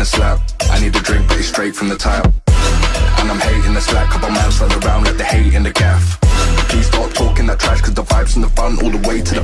the slap I need a drink but it's straight from the tap And I'm hating the slack Couple miles further around let the hate in the gaff. Please stop talking that trash Cause the vibes in the front all the way to the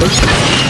Let's go.